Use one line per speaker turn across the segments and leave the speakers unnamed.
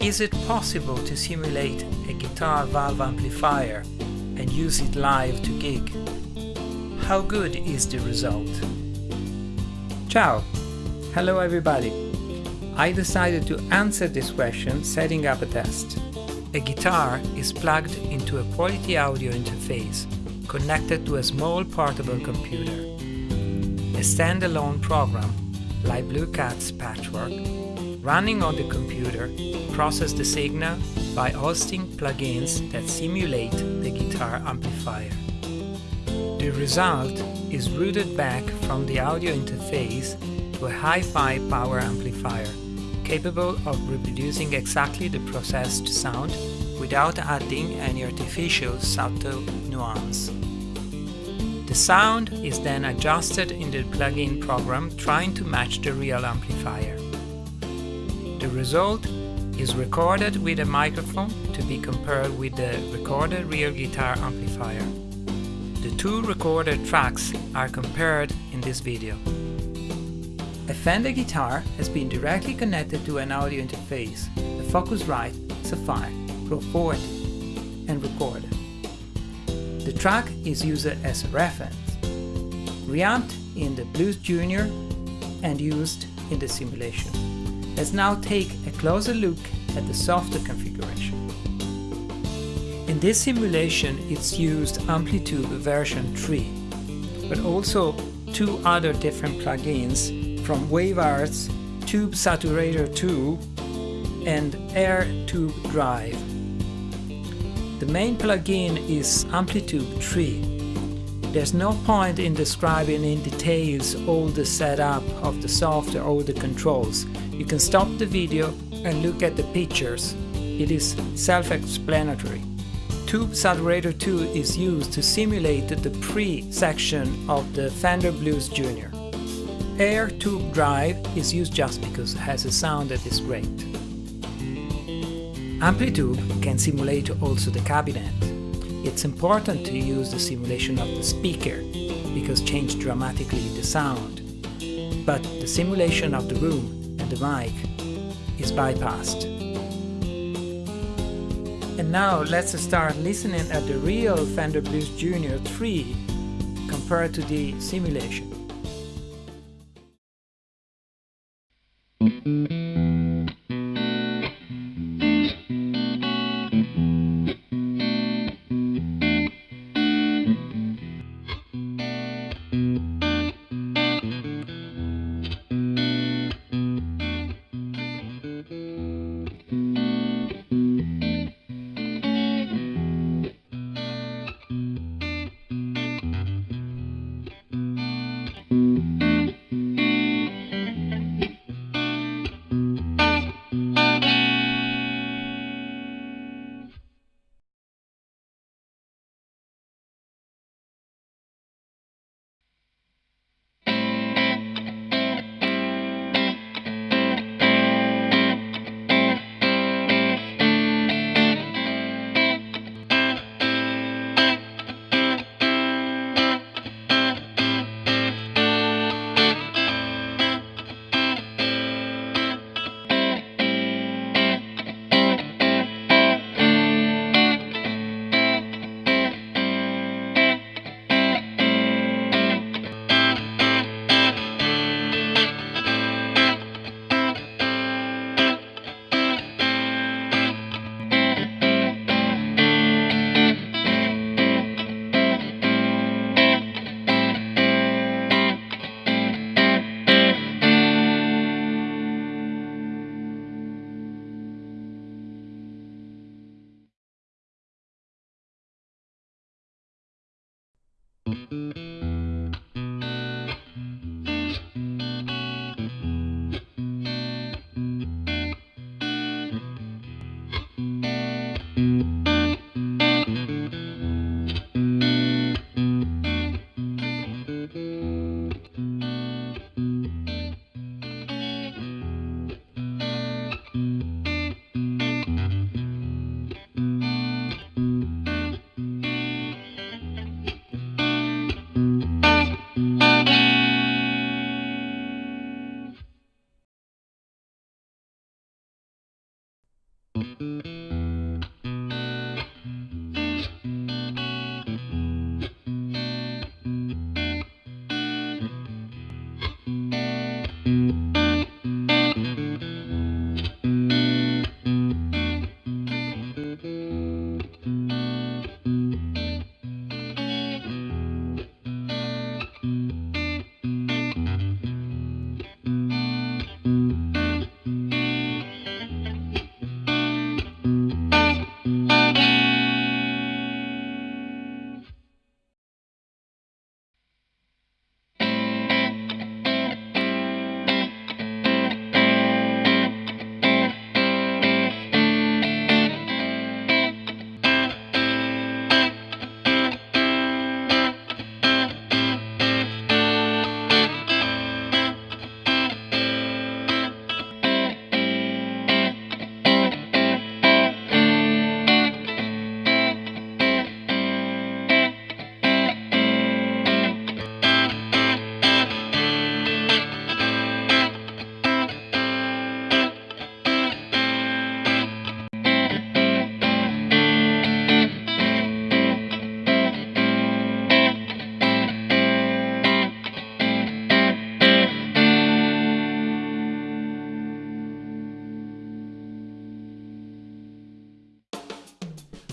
Is it possible to simulate a guitar valve amplifier and use it live to gig? How good is the result? Ciao! Hello everybody! I decided to answer this question setting up a test. A guitar is plugged into a quality audio interface connected to a small portable computer. A standalone program, like Blue Cat's Patchwork, running on the computer process the signal by hosting plugins that simulate the guitar amplifier. The result is routed back from the audio interface to a hi-fi power amplifier, capable of reproducing exactly the processed sound without adding any artificial subtle nuance. The sound is then adjusted in the plugin program trying to match the real amplifier. The result is recorded with a microphone to be compared with the recorded real guitar amplifier. The two recorded tracks are compared in this video. A Fender guitar has been directly connected to an audio interface, a Focusrite Saffire Pro 40, and recorded. The track is used as a reference, reamped in the Blues Junior and used in the simulation. Let's now take a closer look at the software configuration. In this simulation it's used Amplitube version 3, but also two other different plugins from WaveArts, Tube Saturator 2 and Air Tube Drive. The main plugin is Amplitube 3. There's no point in describing in details all the setup of the software or the controls. You can stop the video and look at the pictures. It is self-explanatory. Tube Saturator 2 is used to simulate the pre-section of the Fender Blues Junior. Air Tube Drive is used just because it has a sound that is great. Amplitube can simulate also the cabinet. It's important to use the simulation of the speaker, because change dramatically the sound. But the simulation of the room the mic is bypassed. And now let's start listening at the real Fender Blues Junior 3 compared to the simulation.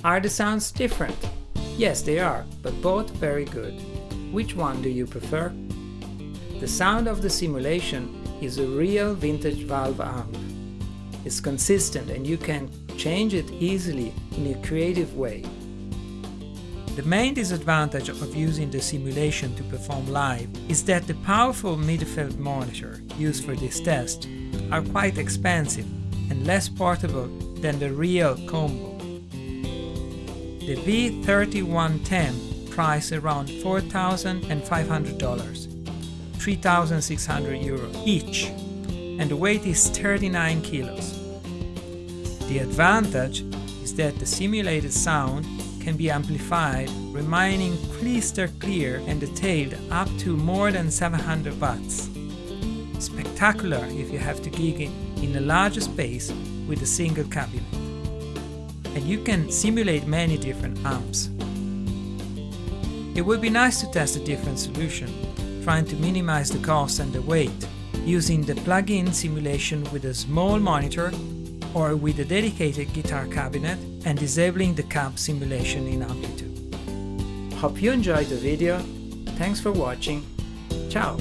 Are the sounds different? Yes, they are, but both very good. Which one do you prefer? The sound of the simulation is a real vintage valve amp. It's consistent and you can change it easily in a creative way. The main disadvantage of using the simulation to perform live is that the powerful midfield monitor used for this test are quite expensive and less portable than the real combo. The V3110 price around $4,500, 3,600 euro each, and the weight is 39 kilos. The advantage is that the simulated sound can be amplified, remaining crystal clear and detailed up to more than 700 watts. Spectacular if you have to gig in a larger space with a single cabinet and you can simulate many different amps. It would be nice to test a different solution, trying to minimize the cost and the weight, using the plug-in simulation with a small monitor or with a dedicated guitar cabinet and disabling the cab simulation in Amplitube. Hope you enjoyed the video, thanks for watching, ciao!